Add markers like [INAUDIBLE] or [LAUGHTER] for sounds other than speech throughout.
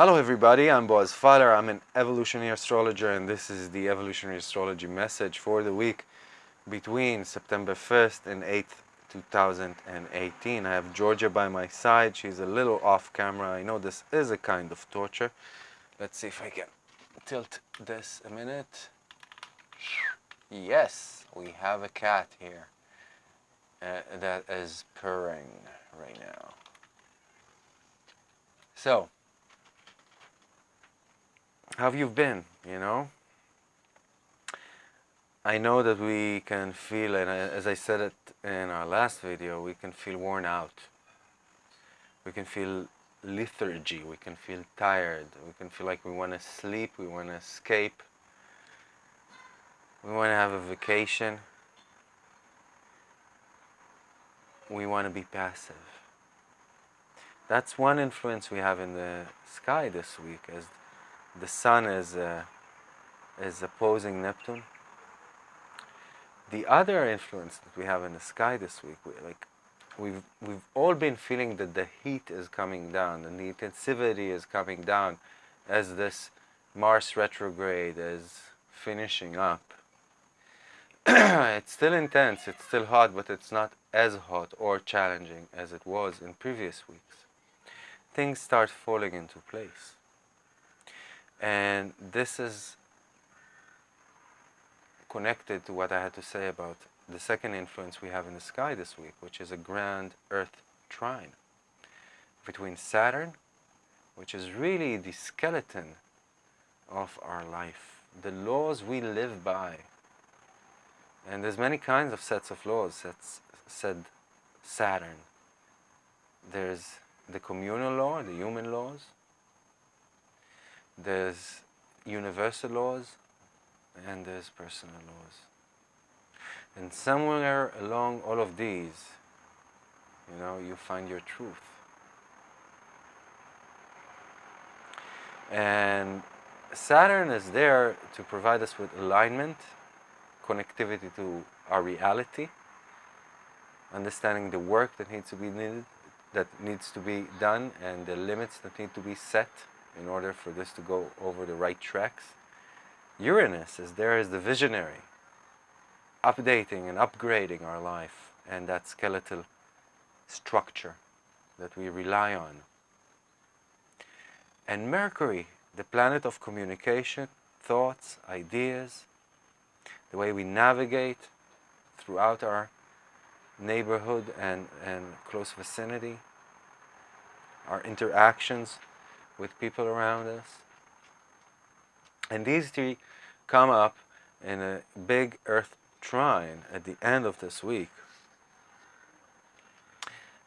Hello everybody, I'm Boaz Fowler. I'm an evolutionary astrologer and this is the evolutionary astrology message for the week between September 1st and 8th, 2018. I have Georgia by my side. She's a little off camera. I know this is a kind of torture. Let's see if I can tilt this a minute. Yes, we have a cat here uh, that is purring right now. So, how have you been, you know? I know that we can feel, and as I said it in our last video, we can feel worn out. We can feel lethargy, we can feel tired, we can feel like we want to sleep, we want to escape, we want to have a vacation, we want to be passive. That's one influence we have in the sky this week as the sun is, uh, is opposing Neptune. The other influence that we have in the sky this week, we, like we've we've all been feeling that the heat is coming down and the intensity is coming down as this Mars retrograde is finishing up. [CLEARS THROAT] it's still intense, it's still hot, but it's not as hot or challenging as it was in previous weeks. Things start falling into place. And this is connected to what I had to say about the second influence we have in the sky this week, which is a grand Earth trine between Saturn, which is really the skeleton of our life, the laws we live by. And there's many kinds of sets of laws that's said Saturn. There's the communal law, the human laws. There's universal laws and there's personal laws. And somewhere along all of these, you know, you find your truth. And Saturn is there to provide us with alignment, connectivity to our reality, understanding the work that needs to be needed, that needs to be done, and the limits that need to be set in order for this to go over the right tracks. Uranus is there as the visionary, updating and upgrading our life and that skeletal structure that we rely on. And Mercury, the planet of communication, thoughts, ideas, the way we navigate throughout our neighborhood and, and close vicinity, our interactions with people around us. And these three come up in a big earth trine at the end of this week.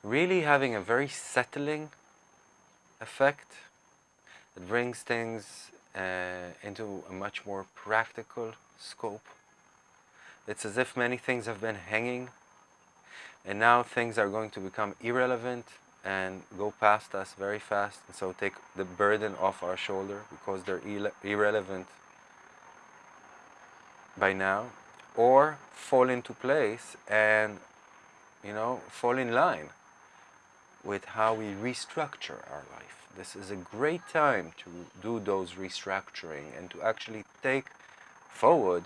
Really having a very settling effect that brings things uh, into a much more practical scope. It's as if many things have been hanging and now things are going to become irrelevant and go past us very fast and so take the burden off our shoulder because they're irrelevant by now or fall into place and you know fall in line with how we restructure our life. This is a great time to do those restructuring and to actually take forward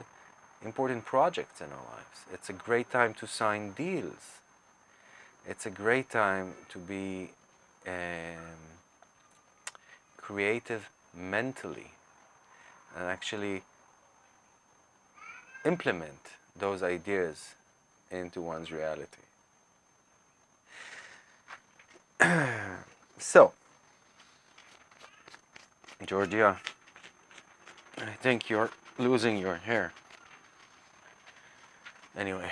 important projects in our lives. It's a great time to sign deals it's a great time to be um, creative mentally and actually implement those ideas into one's reality. [CLEARS THROAT] so, Georgia, I think you're losing your hair. Anyway.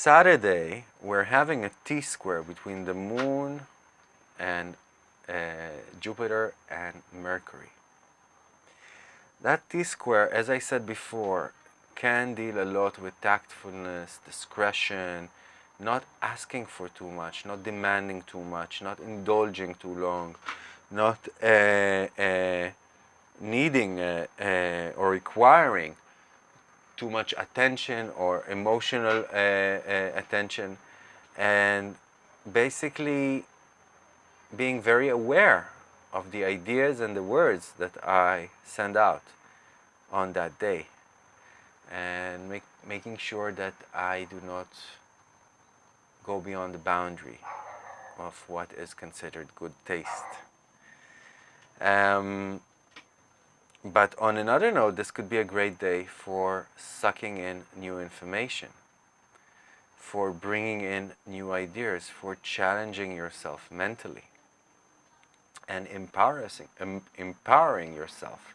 Saturday, we're having a T-square between the Moon and uh, Jupiter and Mercury. That T-square, as I said before, can deal a lot with tactfulness, discretion, not asking for too much, not demanding too much, not indulging too long, not uh, uh, needing uh, uh or requiring too much attention or emotional uh, uh, attention and basically being very aware of the ideas and the words that I send out on that day and make, making sure that I do not go beyond the boundary of what is considered good taste. Um, but on another note, this could be a great day for sucking in new information, for bringing in new ideas, for challenging yourself mentally and empowering, empowering yourself.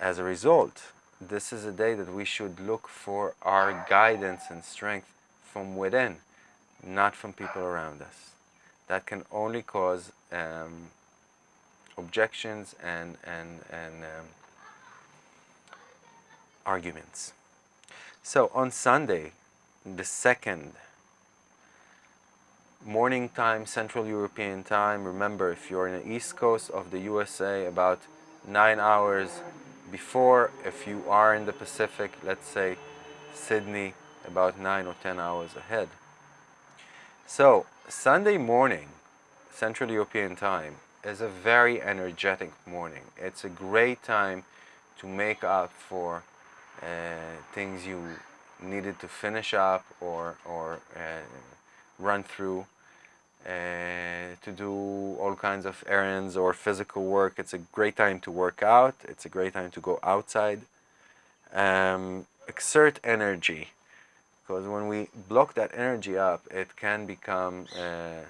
As a result, this is a day that we should look for our guidance and strength from within, not from people around us. That can only cause um, objections and, and, and um, arguments. So on Sunday, the second morning time, Central European time. Remember, if you're in the east coast of the USA, about nine hours before. If you are in the Pacific, let's say Sydney, about nine or ten hours ahead. So, Sunday morning, Central European time, is a very energetic morning. It's a great time to make up for uh, things you needed to finish up or, or uh, run through uh, to do all kinds of errands or physical work. It's a great time to work out. It's a great time to go outside. Um, exert energy because when we block that energy up, it can become uh,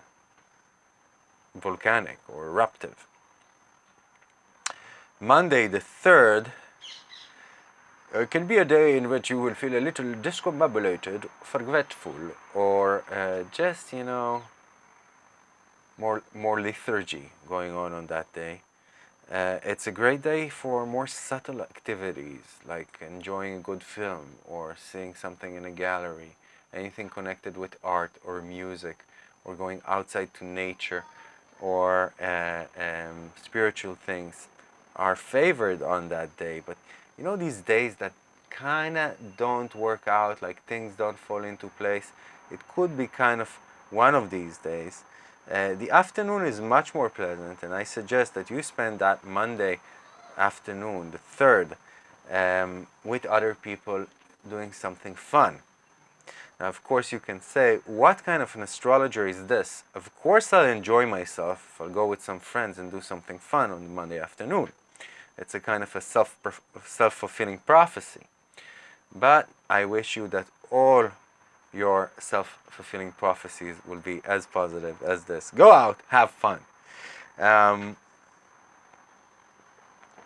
volcanic or eruptive. Monday the 3rd uh, can be a day in which you will feel a little discombobulated, forgetful, or uh, just, you know, more, more lethargy going on on that day. Uh, it's a great day for more subtle activities like enjoying a good film or seeing something in a gallery, anything connected with art or music or going outside to nature or uh, um, spiritual things are favored on that day. But you know these days that kind of don't work out, like things don't fall into place, it could be kind of one of these days. Uh, the afternoon is much more pleasant and I suggest that you spend that Monday afternoon, the 3rd, um, with other people doing something fun. Now, of course, you can say, what kind of an astrologer is this? Of course, I'll enjoy myself I'll go with some friends and do something fun on Monday afternoon. It's a kind of a self, self-fulfilling prophecy. But I wish you that all your self-fulfilling prophecies will be as positive as this. Go out, have fun. Um,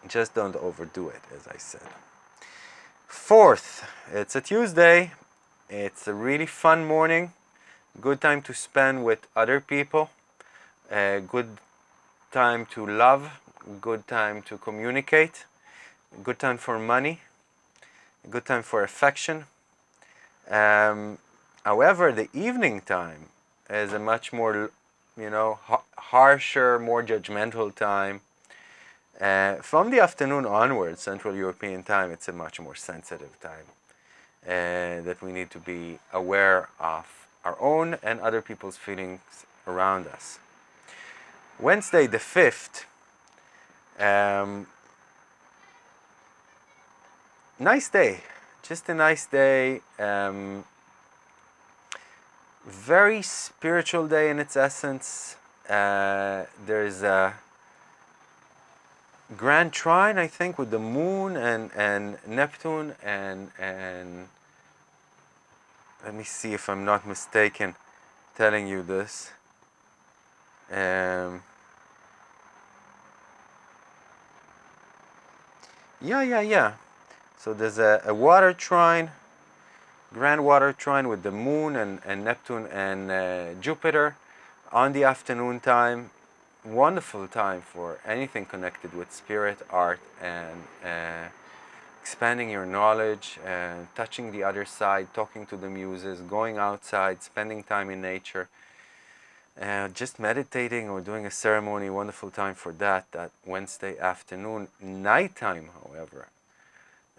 just don't overdo it, as I said. Fourth, it's a Tuesday. It's a really fun morning. Good time to spend with other people. A good time to love. Good time to communicate. Good time for money. Good time for affection. Um, However, the evening time is a much more, you know, harsher, more judgmental time. Uh, from the afternoon onwards, Central European time, it's a much more sensitive time uh, that we need to be aware of our own and other people's feelings around us. Wednesday the 5th, um, nice day, just a nice day. Um, very spiritual day in its essence. Uh, there's a grand trine, I think, with the moon and, and Neptune and, and let me see if I'm not mistaken telling you this. Um, yeah, yeah, yeah. So there's a, a water trine grand water trine with the moon and, and Neptune and uh, Jupiter on the afternoon time. Wonderful time for anything connected with spirit, art, and uh, expanding your knowledge, uh, touching the other side, talking to the muses, going outside, spending time in nature. Uh, just meditating or doing a ceremony, wonderful time for that, that Wednesday afternoon. Nighttime, however,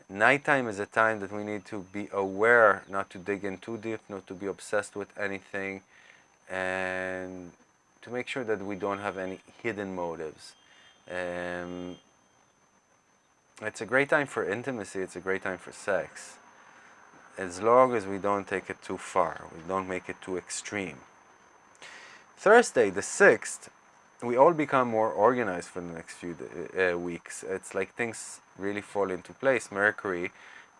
Nighttime is a time that we need to be aware, not to dig in too deep, not to be obsessed with anything, and to make sure that we don't have any hidden motives. Um, it's a great time for intimacy, it's a great time for sex. As long as we don't take it too far, we don't make it too extreme. Thursday, the 6th, we all become more organized for the next few uh, weeks. It's like things really fall into place. Mercury,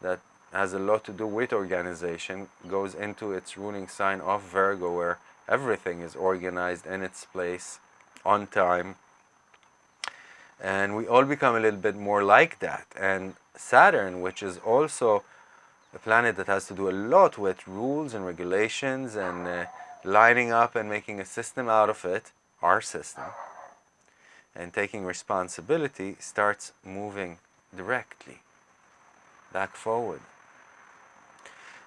that has a lot to do with organization, goes into its ruling sign of Virgo, where everything is organized in its place, on time. And we all become a little bit more like that. And Saturn, which is also a planet that has to do a lot with rules and regulations and uh, lining up and making a system out of it, our system, and taking responsibility starts moving directly back forward.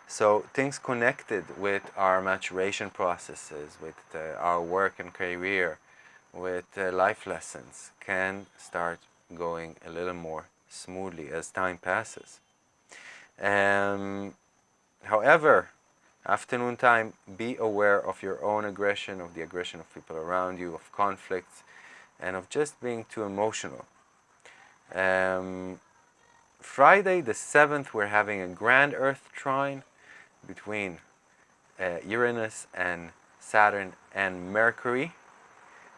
So things connected with our maturation processes, with uh, our work and career, with uh, life lessons can start going a little more smoothly as time passes. Um, however, Afternoon time, be aware of your own aggression, of the aggression of people around you, of conflicts, and of just being too emotional. Um, Friday the 7th, we're having a grand Earth trine between uh, Uranus and Saturn and Mercury.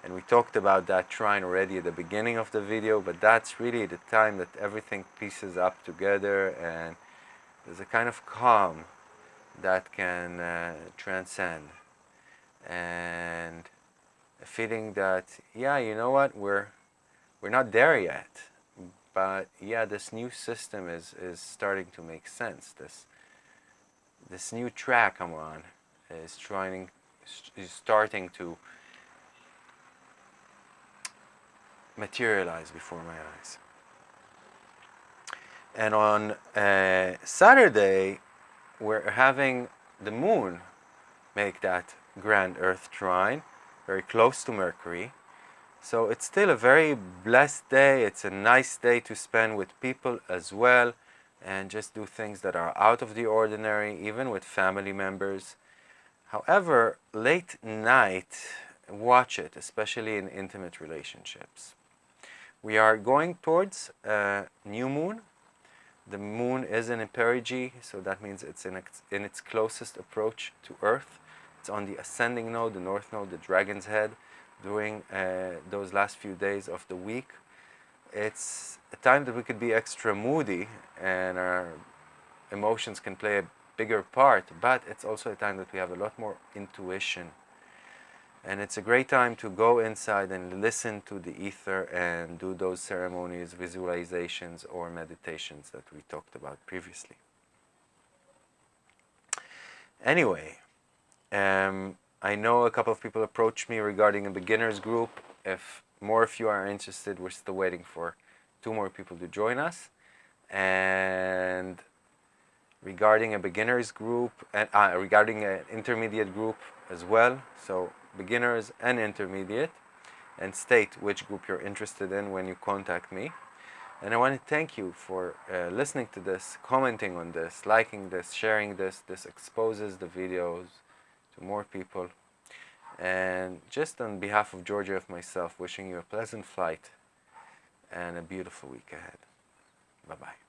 And we talked about that trine already at the beginning of the video, but that's really the time that everything pieces up together and there's a kind of calm that can uh, transcend. And a feeling that yeah you know what? We're we're not there yet. But yeah this new system is is starting to make sense. This this new track I'm on is trying is starting to materialize before my eyes. And on uh, Saturday we're having the moon make that grand earth trine very close to Mercury. So it's still a very blessed day. It's a nice day to spend with people as well and just do things that are out of the ordinary even with family members however late night watch it especially in intimate relationships we are going towards a new moon the moon is in perigee, so that means it's in its, in its closest approach to Earth. It's on the ascending node, the north node, the dragon's head, during uh, those last few days of the week. It's a time that we could be extra moody and our emotions can play a bigger part, but it's also a time that we have a lot more intuition and it's a great time to go inside and listen to the ether and do those ceremonies, visualizations or meditations that we talked about previously. Anyway, um, I know a couple of people approached me regarding a beginners group. If more of you are interested, we're still waiting for two more people to join us. And regarding a beginners group, and uh, regarding an intermediate group as well. So beginners and intermediate and state which group you're interested in when you contact me. And I want to thank you for uh, listening to this, commenting on this, liking this, sharing this. This exposes the videos to more people. And just on behalf of Georgia of myself, wishing you a pleasant flight and a beautiful week ahead. Bye-bye.